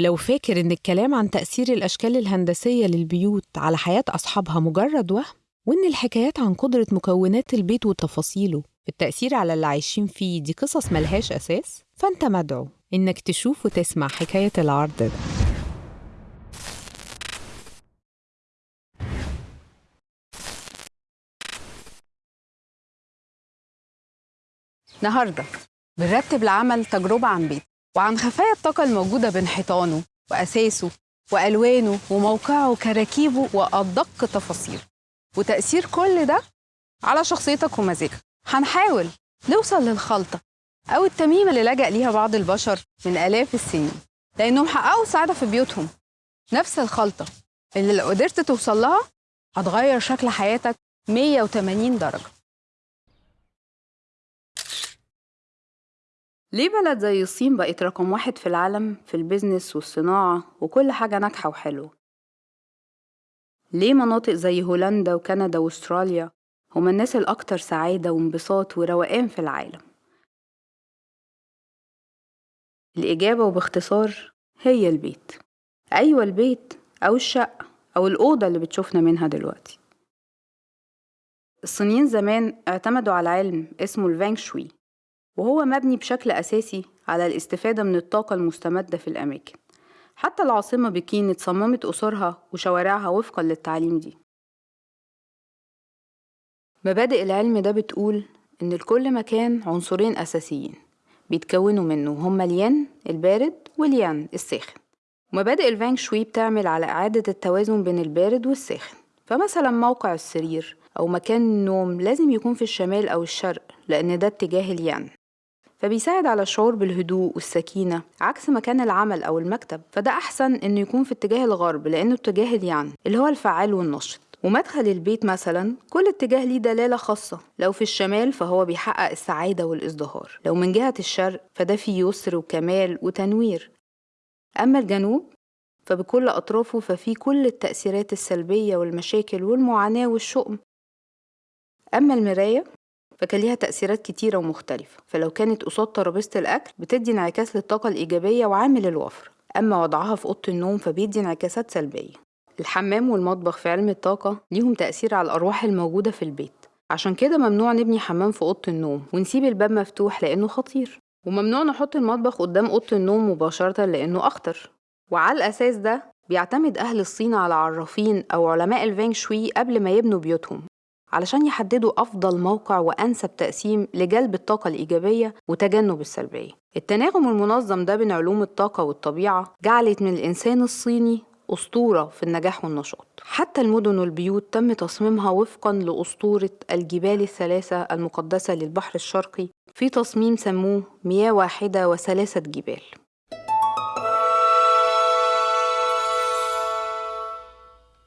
لو فاكر إن الكلام عن تأثير الأشكال الهندسية للبيوت على حياة أصحابها مجرد وهم وإن الحكايات عن قدرة مكونات البيت وتفاصيله التأثير على اللي عايشين فيه دي قصص ملهاش أساس فأنت مدعو إنك تشوف وتسمع حكاية العرض ده. النهارده بنرتب لعمل تجربة عن بيت. وعن خفايا الطاقة الموجودة بين حيطانه وأساسه وألوانه وموقعه وكراكيبه وأدق تفاصيله. وتأثير كل ده على شخصيتك ومزاجك. هنحاول نوصل للخلطة أو التميمة اللي لجأ ليها بعض البشر من آلاف السنين لأنهم حققوا سعادة في بيوتهم. نفس الخلطة اللي لو قدرت توصل لها هتغير شكل حياتك 180 درجة. ليه بلد زي الصين بقت رقم واحد في العالم في البيزنس والصناعة وكل حاجة ناجحة وحلوة؟ ليه مناطق زي هولندا وكندا وأستراليا هما الناس الأكتر سعادة وانبساط وروقان في العالم؟ الإجابة وباختصار هي البيت أيوة البيت أو الشقة أو الأوضة اللي بتشوفنا منها دلوقتي الصينيين زمان اعتمدوا على علم اسمه الفانغ شوي وهو مبني بشكل أساسي على الاستفادة من الطاقة المستمدة في الأماكن. حتى العاصمة بكين اتصممت قصورها وشوارعها وفقا للتعليم دي. مبادئ العلم ده بتقول إن لكل مكان عنصرين أساسيين بيتكونوا منه هما الين البارد واليان الساخن. مبادئ الفانغ شوي بتعمل على إعادة التوازن بين البارد والساخن. فمثلا موقع السرير أو مكان النوم لازم يكون في الشمال أو الشرق لأن ده اتجاه اليان فبيساعد على الشعور بالهدوء والسكينة عكس مكان العمل أو المكتب. فده أحسن إنه يكون في اتجاه الغرب لأنه اتجاه اليان اللي هو الفعال والنشط. ومدخل البيت مثلا كل اتجاه ليه دلالة خاصة. لو في الشمال فهو بيحقق السعادة والإزدهار. لو من جهة الشرق فده فيه يسر وكمال وتنوير. أما الجنوب فبكل أطرافه ففيه كل التأثيرات السلبية والمشاكل والمعاناة والشؤم. أما المراية فكان ليها تأثيرات كتيرة ومختلفة. فلو كانت قصاد ترابيزة الأكل بتدي انعكاس للطاقة الإيجابية وعامل الوفرة أما وضعها في أوضة النوم فبيدي انعكاسات سلبية. الحمام والمطبخ في علم الطاقة ليهم تأثير على الأرواح الموجودة في البيت. عشان كده ممنوع نبني حمام في أوضة النوم ونسيب الباب مفتوح لأنه خطير. وممنوع نحط المطبخ قدام أوضة النوم مباشرة لأنه أخطر. وعلى الأساس ده بيعتمد أهل الصين على عرافين أو علماء الفانغ شوي قبل ما يبنوا بيوتهم. علشان يحددوا أفضل موقع وأنسب تقسيم لجلب الطاقة الإيجابية وتجنب السلبية. التناغم المنظم ده بين علوم الطاقة والطبيعة جعلت من الإنسان الصيني أسطورة في النجاح والنشاط. حتى المدن والبيوت تم تصميمها وفقا لأسطورة الجبال الثلاثة المقدسة للبحر الشرقي في تصميم سموه مياه واحدة وثلاثة جبال.